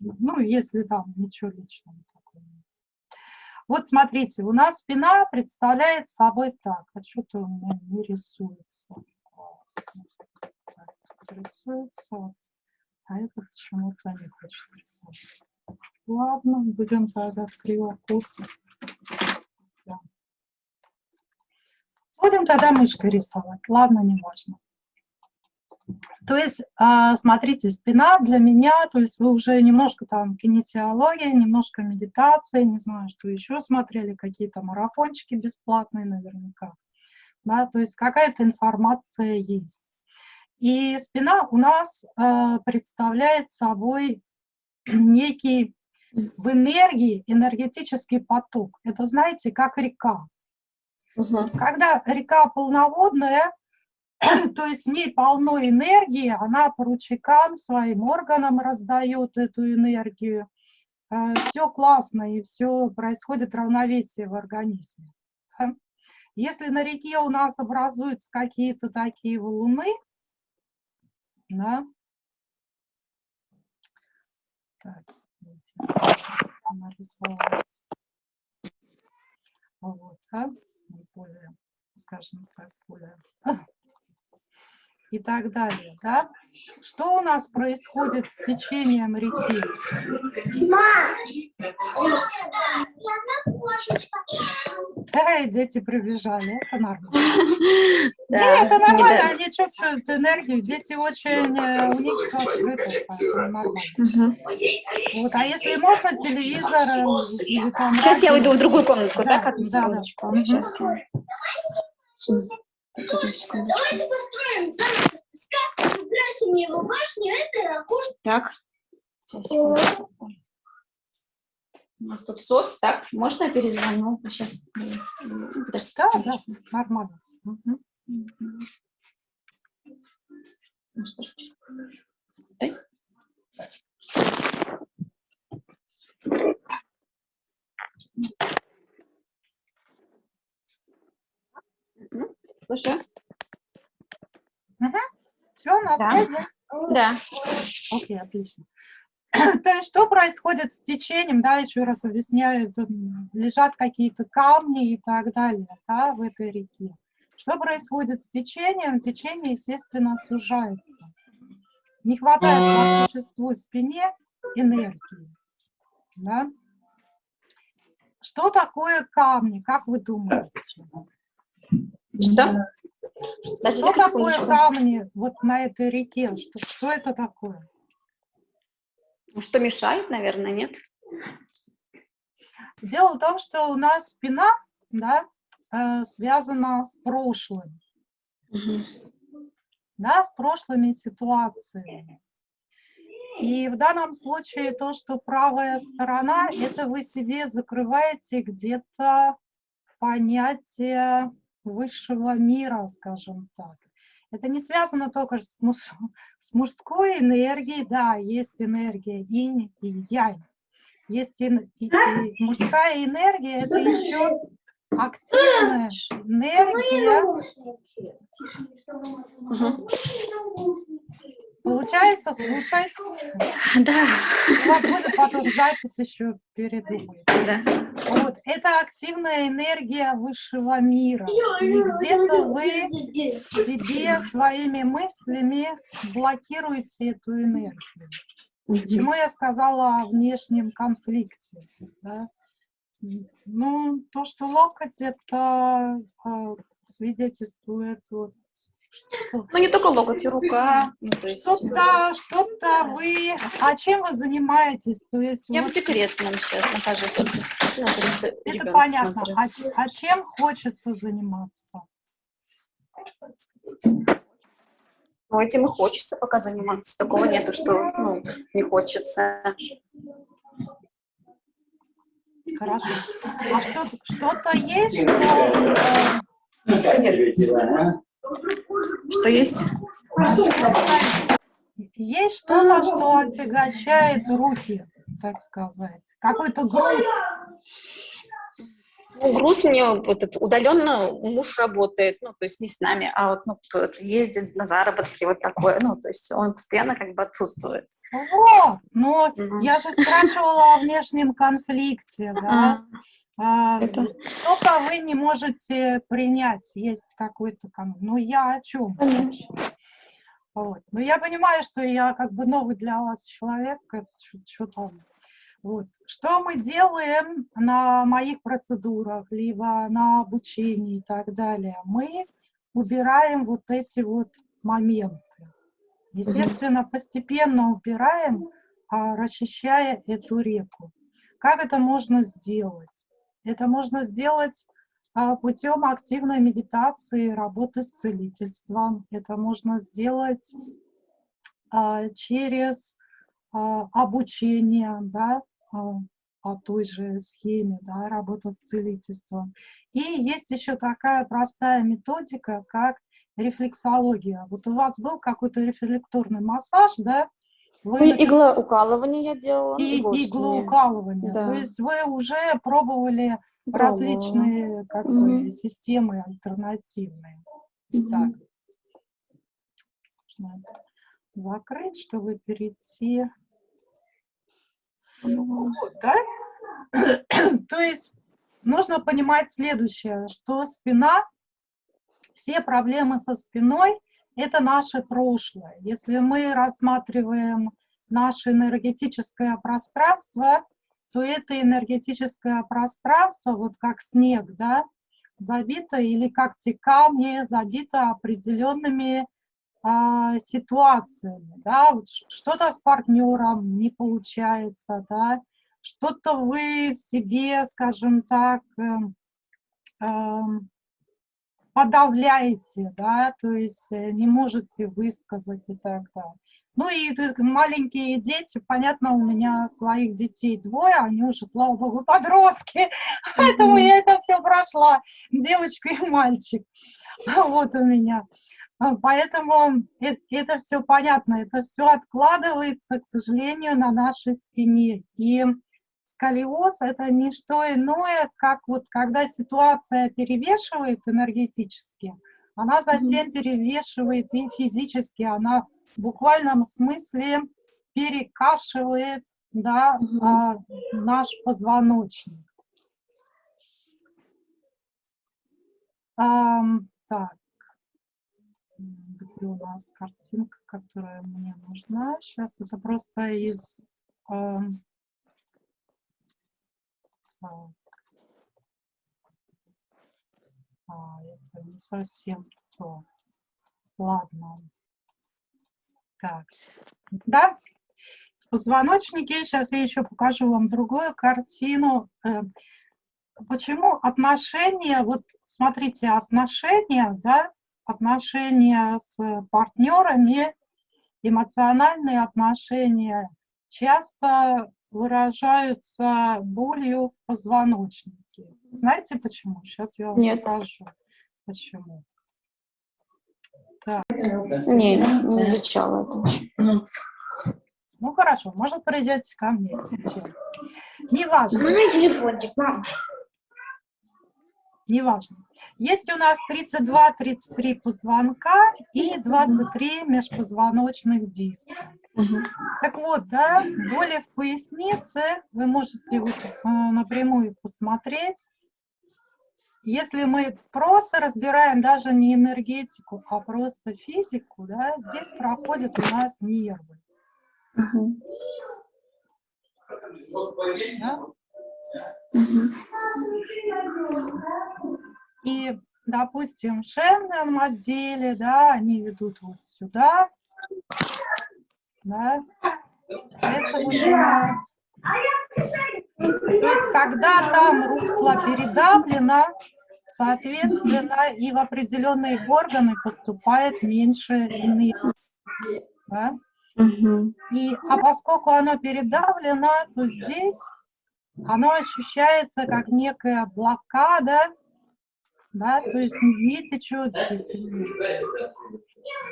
ну, если там ничего личного такого. Вот смотрите, у нас спина представляет собой так. А что-то у меня не рисуется. Так, рисуется. А это почему-то не хочет рисовать. Ладно, будем тогда криво-косо. Да. Будем тогда мышкой рисовать. Ладно, не важно. То есть, а, смотрите, спина для меня, то есть вы уже немножко там кинесиология, немножко медитация, не знаю, что еще смотрели, какие-то марафончики бесплатные наверняка. Да, то есть какая-то информация есть. И спина у нас э, представляет собой некий в энергии энергетический поток. Это, знаете, как река. Угу. Когда река полноводная, то есть в ней полно энергии, она по ручейкам своим органам раздает эту энергию. Э, все классно, и все происходит равновесие в организме. Если на реке у нас образуются какие-то такие валуны, да, так, нарисовать. Вот, а? более, скажем так, более и так далее. Да? Что у нас происходит с течением реки? Эй, дети прибежали, это нормально. Да, это нормально, они чувствуют энергию, дети очень, э, у них все. Вот, а если можно, телевизор э, или. Сейчас я уйду в другую комнатку, да? Да, да, Давайте построим замок из песка, украсим его башню, это ракушка. Так, сейчас, У нас тут сос, так, можно я перезвоню? Сейчас, подождите. Да, да, нормально. Угу. Дай. Слушаю. Угу. Все, на да. связи? Да. Окей, отлично. То есть что происходит с течением, да, еще раз объясняю, тут лежат какие-то камни и так далее, да, в этой реке. Что происходит с течением? Течение, естественно, сужается. Не хватает по существу спине энергии, да. Что такое камни, как вы думаете? Что? Что такое камни вот на этой реке? Что, что это такое? Ну, что мешает, наверное, нет? Дело в том, что у нас спина да, э, связана с прошлым. Угу. Да, с прошлыми ситуациями. И в данном случае то, что правая сторона, это вы себе закрываете где-то понятие высшего мира, скажем так. Это не связано только с, муж, с мужской энергией, да, есть энергия инь и янь. Есть и, и, и мужская энергия, это еще активная энергия. Получается, слушать? Да. У вас будет потом запись еще передумать. Да. Вот, это активная энергия высшего мира. И где-то вы себе своими мыслями блокируете эту энергию. Почему я сказала о внешнем конфликте? Да? Ну, то, что локоть, это а, свидетельствует вот, ну, не только локоть, и рука. Ну, что-то, что-то вы... А чем вы занимаетесь? То есть, Я вот... в декретном сейчас нахожусь. Вот, Это понятно. А, а чем хочется заниматься? Ну, этим и хочется пока заниматься. Такого нету, что ну, не хочется. Хорошо. А что-то что есть, что... Э, что есть? Есть что-то, что отягощает руки, так сказать. Какой-то груз. Ну, груз мне вот этот удаленно муж работает, ну, то есть не с нами, а вот, ну, кто-то ездит на заработки, вот такое, ну, то есть он постоянно как бы отсутствует. Вот, ну, Мгм. я же спрашивала о внешнем конфликте, да. А, Это- Что-то вы не можете принять, есть какой-то. Ну, я о чем? Вот. Ну, я понимаю, что я как бы новый для вас человек, что там. Вот. Что мы делаем на моих процедурах, либо на обучении и так далее? Мы убираем вот эти вот моменты. Естественно, постепенно убираем, а, расчищая эту реку. Как это можно сделать? Это можно сделать а, путем активной медитации, работы с целительством. Это можно сделать а, через а, обучение, да, по той же схеме, да, работа с целительством. И есть еще такая простая методика, как рефлексология. Вот у вас был какой-то рефлекторный массаж, да? Вы Ну, иглоукалывание я делала. и иглоукалывание. То Да. есть вы уже пробовали Пробовала. различные как бы, Мгм. системы альтернативные. Мгм. Так. Нужно это закрыть, чтобы перейти. Вот, да? То есть нужно понимать следующее, что спина, все проблемы со спиной – это наше прошлое. Если мы рассматриваем наше энергетическое пространство, то это энергетическое пространство, вот как снег, да, забито, или как те камни, забито определенными а, ситуациями, да, вот что-то с партнером не получается, да, что-то вы в себе, скажем так, эм, подавляете, да, то есть э, не можете высказать и так далее. Ну и маленькие дети, понятно, у меня своих детей двое, они уже, слава богу, подростки, поэтому я это все прошла, девочка и мальчик, вот у меня. А, Поэтому э- это все понятно, это все откладывается, к сожалению, на нашей спине. И сколиоз – это не что иное, как вот когда ситуация перевешивает энергетически, она затем перевешивает и физически, она в буквальном смысле перекашивает да, а, наш позвоночник. Так, где у нас картинка, которая мне нужна? Сейчас это просто из... А, это не совсем то. Ладно. Так, да, в позвоночнике, сейчас я еще покажу вам другую картину. Э, Почему отношения, вот смотрите, отношения, да, отношения с партнерами, эмоциональные отношения часто выражаются болью в позвоночнике. Знаете почему? Сейчас я вам Нет. покажу, почему. Не, не изучала это. Ну хорошо, может придете ко мне сейчас. Неважно. Мой телефончик, мам. неважно. Есть у нас 32-33 позвонка и 23 межпозвоночных диска. Так вот, да, боли в пояснице вы можете вот, напрямую посмотреть. Если мы просто разбираем даже не энергетику, а просто физику, да, здесь проходят у нас нервы. Да. И, допустим, в шейном отделе, да, они ведут вот сюда, да, это вот у нас. То есть, когда там русло передавлено, соответственно, и в определенные органы поступает меньше энергии, да. И, а поскольку оно передавлено, то здесь оно ощущается как некая блокада, да, то есть не течет здесь.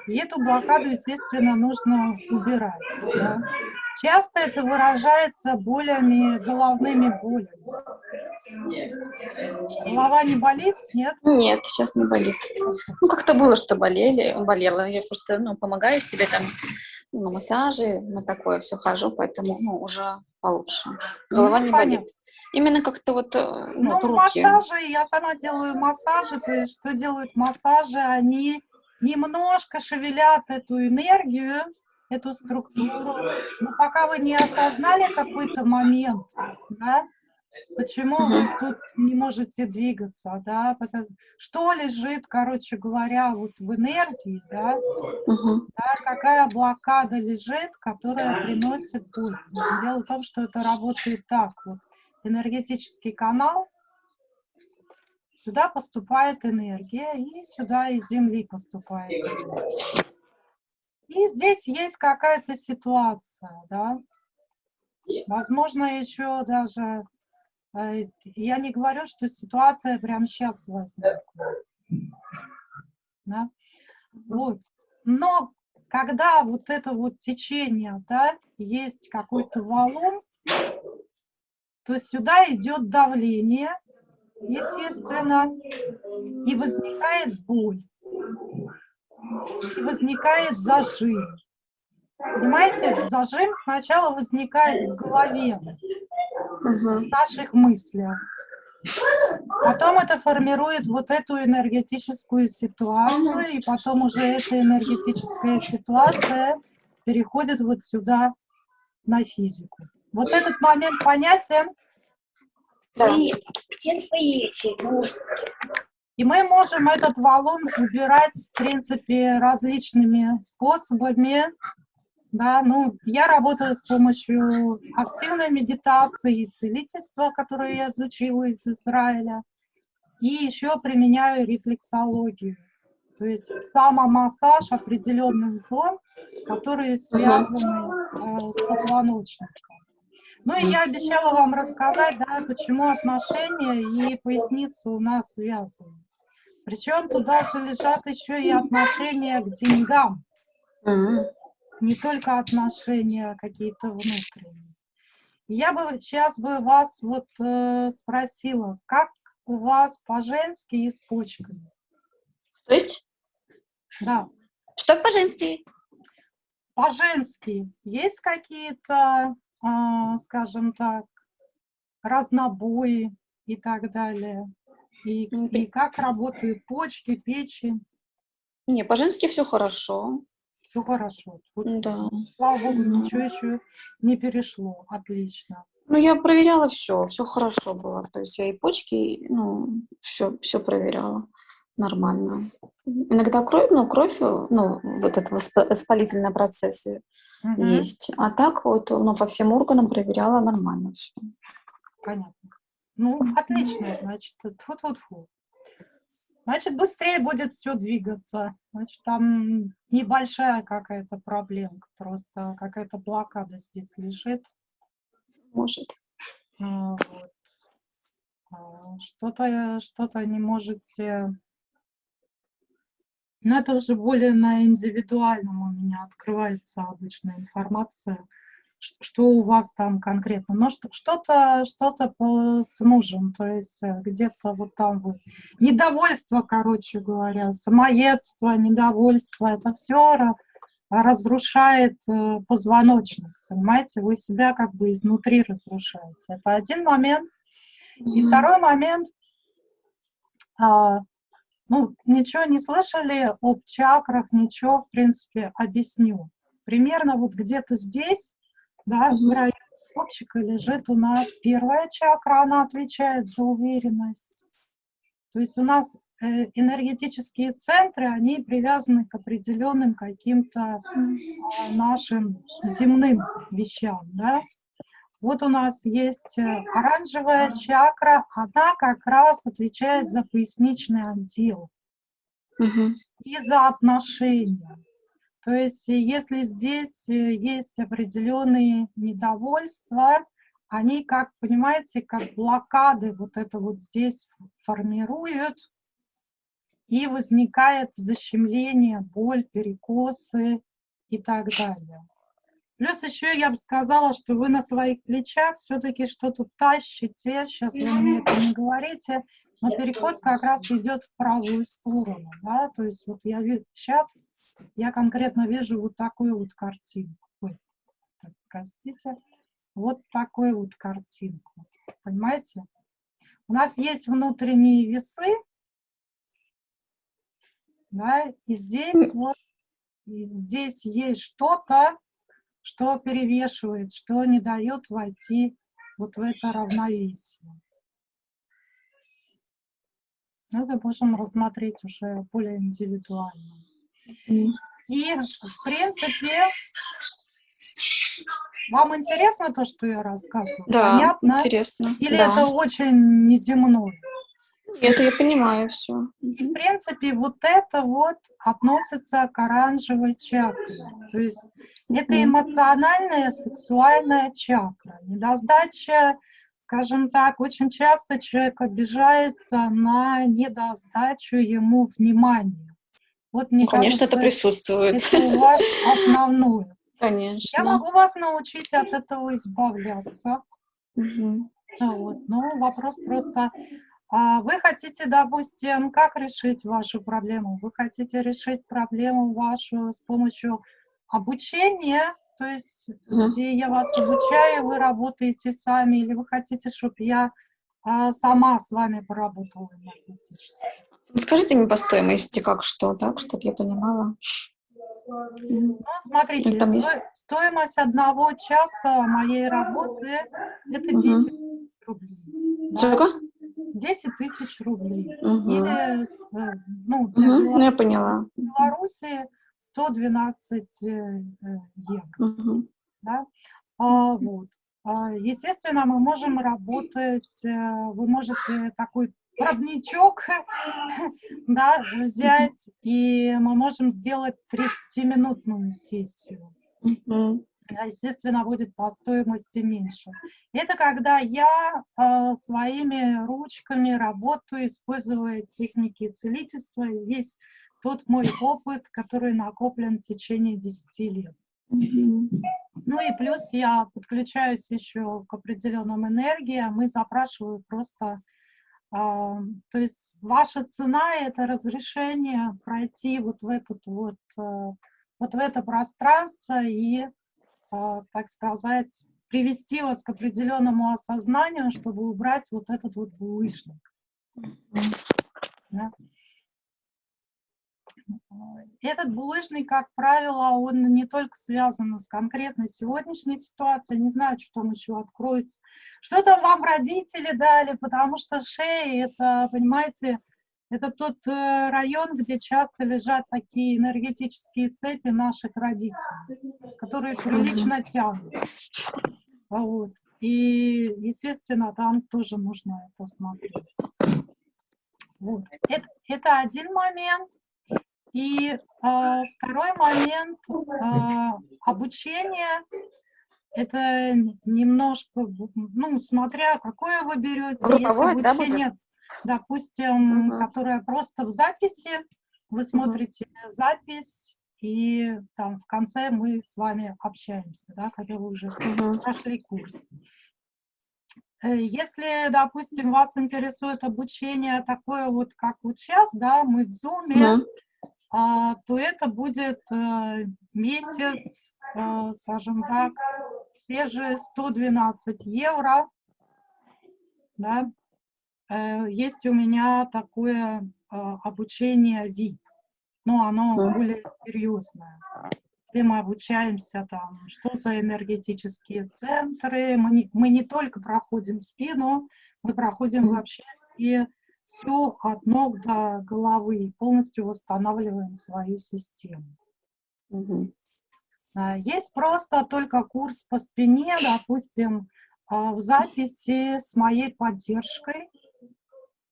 И эту блокаду, естественно, нужно убирать. да. Часто это выражается болями, головными болями. Голова не болит? Нет? Нет, сейчас не болит. Ну, как-то было, что болели, болела. Я просто, ну, помогаю себе там на массажи, на такое все хожу, поэтому, ну, уже получше. Голова Ну, не понятно. болит. Именно как-то вот, э, ну, Ну, руки. массажи, я сама делаю массажи, то есть что делают массажи, они немножко шевелят эту энергию, эту структуру, но пока вы не осознали какой-то момент, да, почему вы тут не можете двигаться, да, потому- что лежит, короче говоря, вот в энергии, да, да, какая блокада лежит, которая приносит боль. Дело в том, что это работает так вот. Энергетический канал, сюда поступает энергия, и сюда из Земли поступает энергия. И здесь есть какая-то ситуация, да. Возможно, еще даже, я не говорю, что ситуация прямо сейчас возникла. Да? Вот. Но когда вот это вот течение, да, есть какой-то валун, то сюда идет давление, естественно, и возникает боль, и возникает зажим. Понимаете, зажим сначала возникает в голове, В наших мыслях. Потом это формирует вот эту энергетическую ситуацию, и потом уже эта энергетическая ситуация переходит вот сюда на физику. Вот этот момент понятен, Да. И где твои и мы можем этот валун убирать, в принципе, различными способами. Да, ну, я работаю с помощью активной медитации и целительства, которое я изучила из Израиля. И еще применяю рефлексологию. То есть самомассаж определенных зон, которые связаны э, с позвоночником. Ну и я обещала вам рассказать, да, почему отношения и поясница у нас связаны. Причем туда же лежат еще и отношения к деньгам, Мгм. Не только отношения какие-то внутренние. Я бы сейчас бы вас вот э, спросила, как у вас по-женски и с почками? То есть, Да, что по-женски? по-женски есть какие-то, а, скажем так, разнобои и так далее? И, М, и как работают почки, печень? Не, по-женски все хорошо. Все хорошо. Вот, Да. Слава богу, ничего еще не перешло. Отлично. Ну, я проверяла все, все хорошо было. То есть я и почки, и, ну, все, все проверяла нормально. Иногда кровь, ну, кровь, э, ну, вот этот восп- воспалительный процесс Мгм, есть. А так вот, ну, по всем органам проверяла нормально все. Понятно. Ну, отлично, значит, тьфу-тьфу-тьфу. Значит, быстрее будет все двигаться. Значит, там небольшая какая-то проблемка, просто какая-то блокада здесь лежит. Может. А, вот. А, Что-то что-то не можете... Но это уже более на индивидуальном у меня открывается обычная информация, что у вас там конкретно. Но что- что-то что-то с мужем, то есть э, где-то вот там вы. Недовольство, короче говоря, самоедство, недовольство, это все разрушает э, позвоночник, понимаете? Вы себя как бы изнутри разрушаете. Это один момент. И второй момент, а, ну, ничего не слышали об чакрах, ничего, в принципе, объясню. Примерно вот где-то здесь, да, в районе копчика лежит у нас первая чакра, она отвечает за уверенность. То есть у нас э, энергетические центры, они привязаны к определенным каким-то а, нашим земным вещам, да. Вот у нас есть э, оранжевая чакра, она как раз отвечает за поясничный отдел Мгм. и за отношения. То есть, э, если здесь э, есть определенные недовольства, они, как понимаете, как блокады вот это вот здесь формируют, и возникает защемление, боль, перекосы и так далее. Плюс еще я бы сказала, что вы на своих плечах все-таки что-то тащите. Сейчас вы мне это не говорите, но переход как раз идет в правую сторону. Да? То есть вот я вижу, сейчас я конкретно вижу вот такую вот картинку. Ой, так, простите. Вот такую вот картинку. Понимаете? У нас есть внутренние весы, да, и здесь вот и здесь есть что-то, что перевешивает, что не дает войти вот в это равновесие. Ну, это можем рассмотреть уже более индивидуально. И, в принципе, вам интересно то, что я рассказываю? Да, Понятно? интересно. Или да. это очень неземное? Это я понимаю все. И, в принципе, вот это вот относится к оранжевой чакре. То есть это эмоциональная, сексуальная чакра. Недосдача, скажем так, очень часто человек обижается на недосдачу ему внимания. Вот мне Ну, конечно, кажется, это присутствует. это у вас основное. Конечно. Я могу вас научить от этого избавляться. Ну Вот. Но вопрос просто, а вы хотите, допустим, как решить вашу проблему? Вы хотите решить проблему вашу с помощью обучения, то есть где я вас обучаю, вы работаете сами, или вы хотите, чтобы я а, сама с вами поработала энергетически? Ну, Скажите мне по стоимости, как что, так, чтобы я понимала. Ну, смотрите, там есть? сто- стоимость одного часа моей работы – это Мгм. 10 рублей. да. Сколько? 10 тысяч рублей. Мгм. Или, э, ну, Мгм. Ну, я поняла. Беларуси 112 э, э, евро. Мгм. Да? А, вот. А, Естественно, мы можем работать, э, вы можете такой пробничок да, взять, и мы можем сделать 30-минутную сессию. А, естественно, будет по стоимости меньше. Это когда я э, своими ручками работаю, используя техники целительства, весь тот мой опыт, который накоплен в течение 10 лет. Ну и плюс я подключаюсь еще к определенным энергиям и запрашиваю просто, а, то есть ваша цена – это разрешение пройти вот в этот вот, э, вот в это пространство и, а, так сказать, привести вас к определенному осознанию, чтобы убрать вот этот вот булыжник. да. Этот булыжник, как правило, он не только связан с конкретной сегодняшней ситуацией, не знаю, что там еще откроется. Что там вам родители дали, потому что шея, это, понимаете, это тот э, район, где часто лежат такие энергетические цепи наших родителей, которые прилично тянут. Вот. И, естественно, там тоже нужно это смотреть. Вот. Это, это один момент. И э, второй момент э, обучение. Это немножко, ну, смотря какое вы берете. Групповое, Если да, обучение, будет? допустим, Мгм. которое просто в записи, вы смотрите запись, и там в конце мы с вами общаемся, да, когда вы уже Мгм. прошли курс. Э, Если, допустим, вас интересует обучение такое вот, как вот сейчас, да, мы в Zoom, а, то это будет э, месяц, э, скажем так, те же 112 евро, да. Э, Есть у меня такое обучение VIP, но оно Мгм. более серьезное где мы обучаемся там, что за энергетические центры. Мы не, мы не только проходим спину, мы проходим вообще все, все от ног до головы полностью восстанавливаем свою систему. А, Есть просто только курс по спине, допустим, а, в записи с моей поддержкой,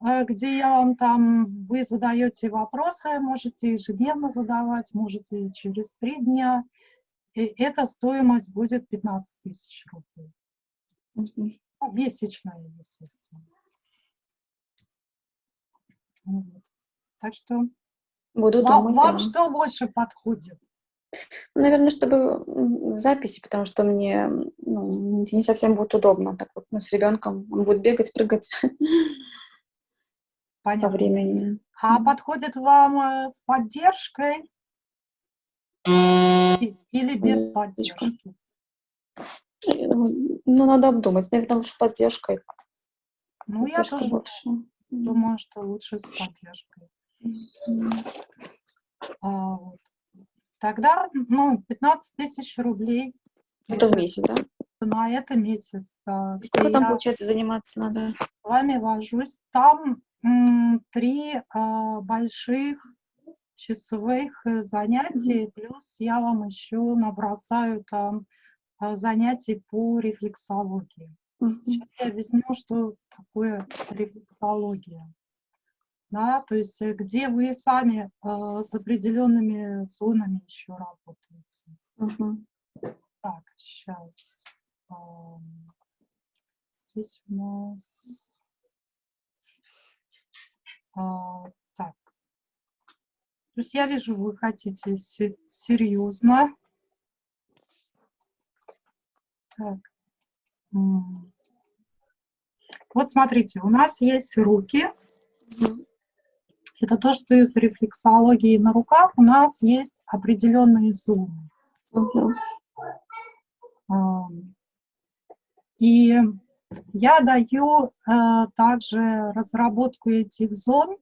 а, где я вам там, вы задаете вопросы, можете ежедневно задавать, можете через три дня. И эта стоимость будет 15 тысяч рублей. Ну, месячная, естественно. Вот. Так что Буду вам, думать, вам что больше подходит? Наверное, чтобы в записи, потому что мне ну, не совсем будет удобно. Так вот, ну, с ребенком он будет бегать, прыгать по Понятно. времени. А подходит вам э, с поддержкой или без поддержки? Э, Ну, надо обдумать. Наверное, лучше поддержкой. Ну, я Поддержка тоже больше. Думаю, что лучше с поддержкой. А, вот. Тогда, ну, 15 тысяч рублей Это в месяц, да? на это месяц, да, И сколько где там, получается, заниматься надо? с вами вожусь. Там три а, больших часовых э, занятий, плюс я вам еще набросаю там а, занятий по рефлексологии. Сейчас я объясню, что такое рефлексология. Да, то есть э, где вы сами э, с определенными зонами еще работаете. Мгм. Так, сейчас. Здесь у нас... а, так. То есть я вижу, вы хотите се- серьезно. Так. Вот смотрите, у нас есть руки. Это то, что из рефлексологии на руках у нас есть определенные зоны. И я даю э, также разработку этих зон,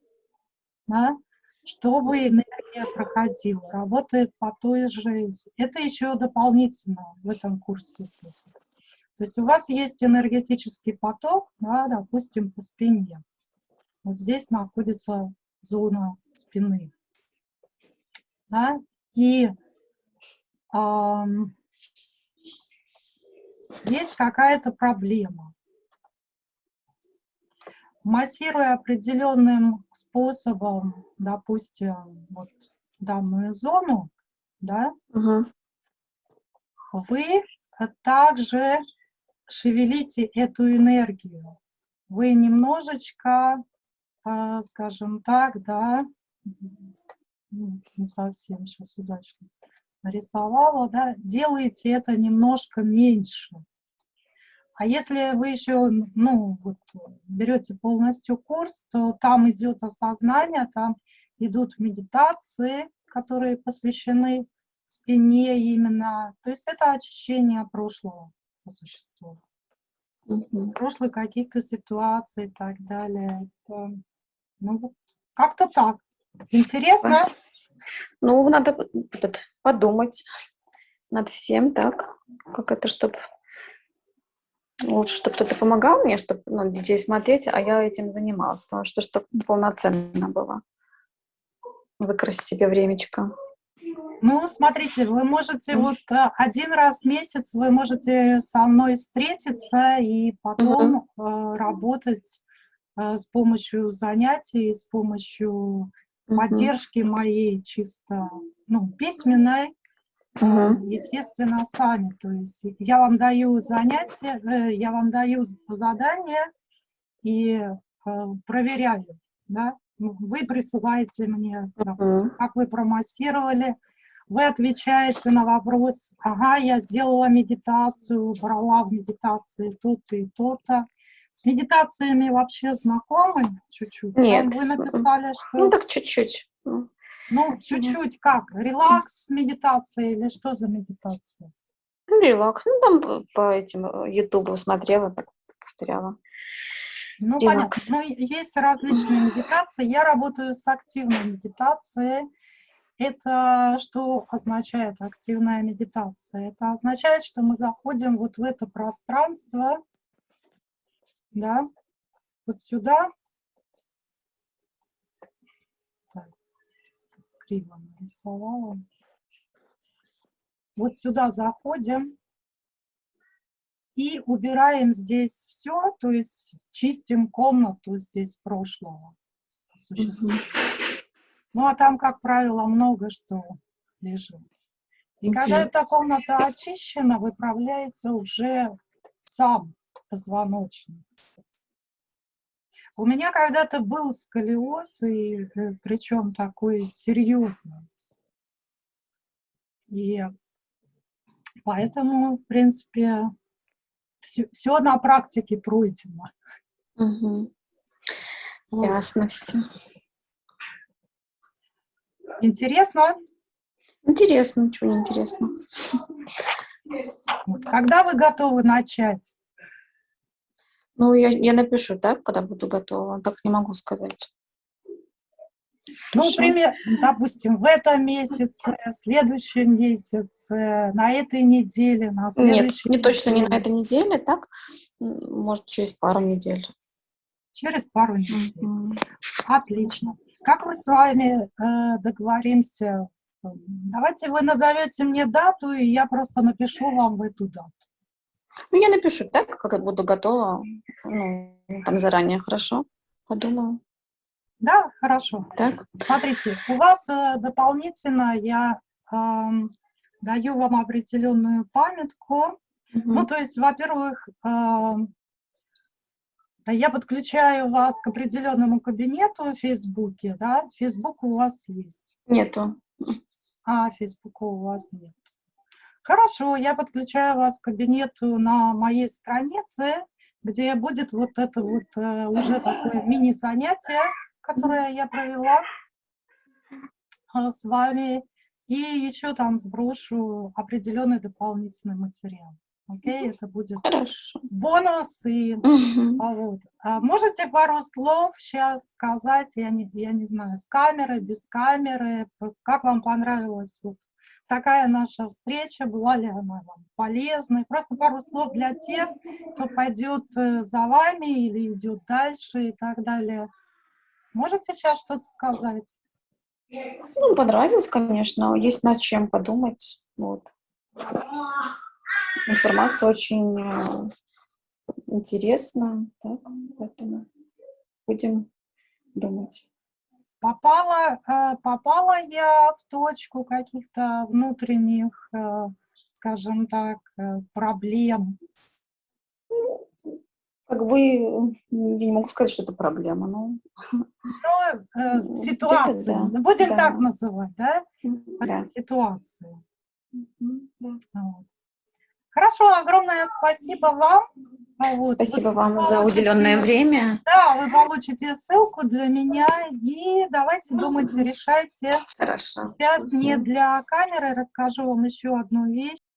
да, чтобы энергия проходила, работает по той же. Это еще дополнительно в этом курсе. будет. То есть у вас есть энергетический поток, да, допустим, по спине. Вот здесь находится зона спины. Да, и ам, есть какая-то проблема. Массируя определенным способом, допустим, вот данную зону, да, Мгм. вы также шевелите эту энергию. Вы немножечко, а, скажем так, да, не совсем сейчас удачно нарисовала, да, делаете это немножко меньше. А если вы еще, ну, вот, берете полностью курс, то там идет осознание, там идут медитации, которые посвящены спине именно. То есть это очищение прошлого по существу. Мгм. Прошлых каких-то ситуаций и так далее. Это, ну, как-то так. Интересно? Ну, надо этот, подумать над всем, так, как это, чтобы лучше, чтобы кто-то помогал мне, чтобы ну, детей смотреть, а я этим занималась, потому что чтобы полноценно было. Выкрасить себе времечко. Ну, смотрите, вы можете вот э, один раз в месяц вы можете со мной встретиться и потом э, работать э, с помощью занятий, с помощью Мгм. поддержки моей чисто, ну, письменной, э, Мгм. естественно, сами. То есть я вам даю занятия, я вам даю задания и проверяю, да. Вы присылаете мне, допустим, Мгм. как вы промассировали, вы отвечаете на вопрос, ага, я сделала медитацию, брала в медитации то-то и то-то. С медитациями вообще знакомы чуть-чуть? Там Нет. Вы написали, что... Ну, так чуть-чуть. Ну, чуть-чуть как? Релакс, медитация или что за медитация? Ну, релакс. Ну, там по- этим э, ютубу смотрела, так повторяла. Ну, Релакс. понятно. Ну, есть различные медитации. Я работаю с активной медитацией. Это что означает активная медитация? Это означает, что мы заходим вот в это пространство, да, вот сюда. Так, криво нарисовала. Вот сюда заходим и убираем здесь все, то есть чистим комнату здесь прошлого. по. Ну, а там, как правило, много что лежит. И когда Мгм. эта комната очищена, выправляется уже сам позвоночник. У меня когда-то был сколиоз, и причем такой серьезный. И поэтому, в принципе, все, на практике пройдено. Угу. Ясно все. Интересно? Интересно, ничего не интересно. Когда вы готовы начать? Ну, я, я напишу, да, когда буду готова. Так не могу сказать. Ну, например, допустим, в этом месяце, в следующем месяце, на этой неделе, на следующей Нет, не точно не на этой неделе, так, может, через пару недель. Через пару недель. Mm -hmm. Отлично. Как мы с вами э, договоримся? Давайте вы назовете мне дату, и я просто напишу вам в эту дату. Ну, я напишу так, как я буду готова, ну, там заранее, хорошо? Подумаю. Да, хорошо. Так. Смотрите, у вас э, дополнительно я э, даю вам определенную памятку. Угу. Ну, то есть, во-первых, э, я подключаю вас к определенному кабинету в Фейсбуке, да? Фейсбук у вас есть? Нету. А, Фейсбука у вас нет. Хорошо, я подключаю вас к кабинету на моей странице, где будет вот это вот э, уже такое мини-занятие, которое я провела э, с вами, и еще там сброшу определенный дополнительный материал. Окей, это будет Хорошо. бонусы. Угу. А вот. а можете пару слов сейчас сказать, я не, я не знаю, с камеры, без камеры, как вам понравилась вот такая наша встреча, была ли она вам полезной? Просто пару слов для тех, кто пойдет э, за вами или идет дальше и так далее. Можете сейчас что-то сказать? Ну, понравилось, конечно. Есть над чем подумать. Вот информация очень э, интересна, так, поэтому будем думать. Попала, э, попала я в точку каких-то внутренних, э, скажем так, проблем? Как бы, я не могу сказать, что это проблема, но... Ну, ситуация, да. будем да. так называть, да? да. Ситуация. Да. Вот. Хорошо, огромное спасибо вам. Вот. Спасибо вы вам получите, за уделенное время. Да, вы получите ссылку для меня и давайте думайте, решайте. Хорошо. Сейчас не для камеры расскажу вам еще одну вещь.